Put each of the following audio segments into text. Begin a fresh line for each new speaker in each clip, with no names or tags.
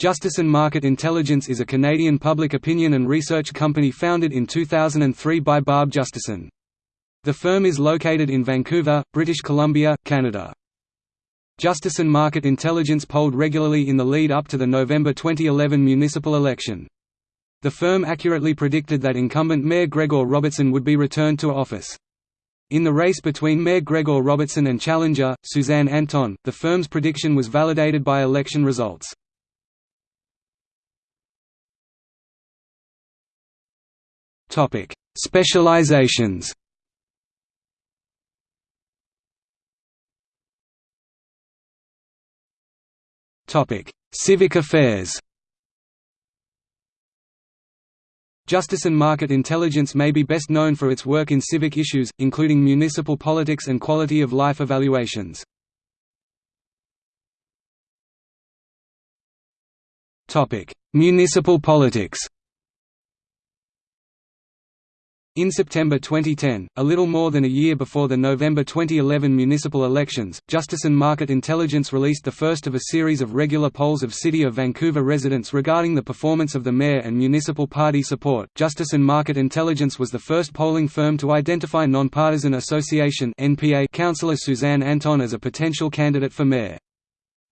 Justason Market Intelligence is a Canadian public opinion and research company founded in 2003 by Barb Justason. The firm is located in Vancouver, British Columbia, Canada. Justason Market Intelligence polled regularly in the lead up to the November 2011 municipal election. The firm accurately predicted that incumbent Mayor Gregor Robertson would be returned to office. In the race between Mayor Gregor Robertson and challenger, Suzanne Anton, the firm's prediction was validated by election results. Specializations. Topic: Civic affairs. Justason Market Intelligence may be best known for its work in civic issues, including municipal politics and quality of life evaluations. Municipal politics in September 2010, a little more than a year before the November 2011 municipal elections, Justason Market Intelligence released the first of a series of regular polls of City of Vancouver residents regarding the performance of the mayor and municipal party support. Justason Market Intelligence was the first polling firm to identify Nonpartisan Association (NPA) councillor Suzanne Anton as a potential candidate for mayor.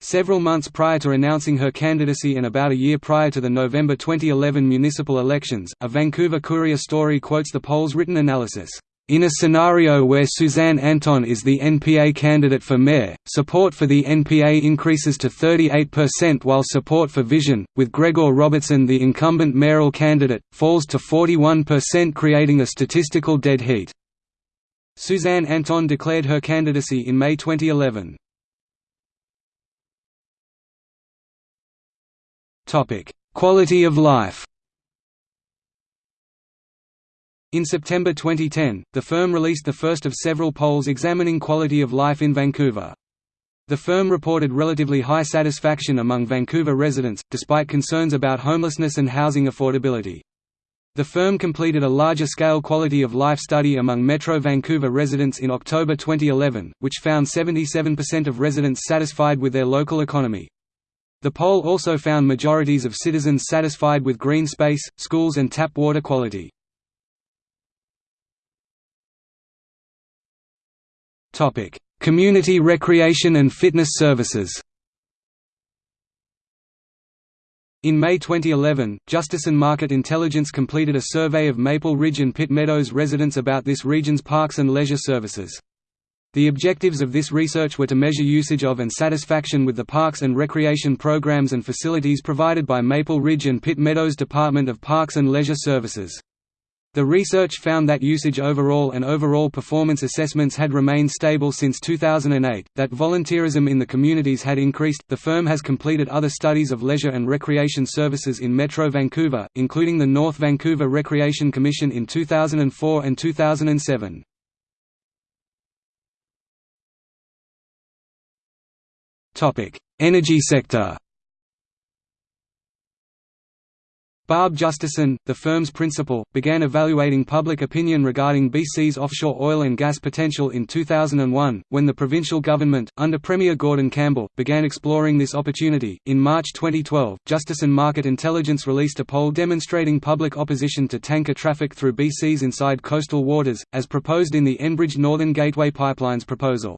Several months prior to announcing her candidacy and about a year prior to the November 2011 municipal elections, a Vancouver Courier story quotes the poll's written analysis. In a scenario where Suzanne Anton is the NPA candidate for mayor, support for the NPA increases to 38% while support for Vision, with Gregor Robertson the incumbent mayoral candidate, falls to 41% creating a statistical dead heat. Suzanne Anton declared her candidacy in May 2011. Topic: Quality of life. In September 2010, the firm released the first of several polls examining quality of life in Vancouver. The firm reported relatively high satisfaction among Vancouver residents, despite concerns about homelessness and housing affordability. The firm completed a larger-scale quality of life study among Metro Vancouver residents in October 2011, which found 77% of residents satisfied with their local economy. The poll also found majorities of citizens satisfied with green space, schools and tap water quality. Community recreation and fitness services In May 2011, Justason Market Intelligence completed a survey of Maple Ridge and Pitt Meadows residents about this region's parks and leisure services. The objectives of this research were to measure usage of and satisfaction with the parks and recreation programs and facilities provided by Maple Ridge and Pitt Meadows Department of Parks and Leisure Services. The research found that usage overall and overall performance assessments had remained stable since 2008, that volunteerism in the communities had increased. The firm has completed other studies of leisure and recreation services in Metro Vancouver, including the North Vancouver Recreation Commission in 2004 and 2007. Energy sector Barb Justason, the firm's principal, began evaluating public opinion regarding BC's offshore oil and gas potential in 2001, when the provincial government, under Premier Gordon Campbell, began exploring this opportunity. In March 2012, Justason Market Intelligence released a poll demonstrating public opposition to tanker traffic through BC's inside coastal waters, as proposed in the Enbridge Northern Gateway Pipelines proposal.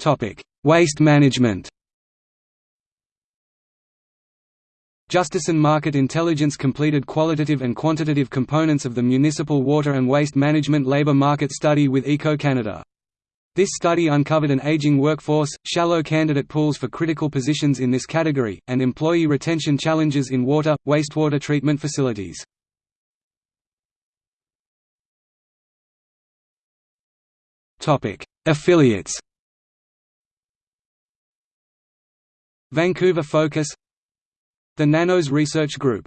Topic: Waste management. Justason Market Intelligence completed qualitative and quantitative components of the Municipal Water and Waste Management Labour Market Study with Eco Canada. This study uncovered an aging workforce, shallow candidate pools for critical positions in this category, and employee retention challenges in water, wastewater treatment facilities. Affiliates Vancouver Focus The Nanos Research Group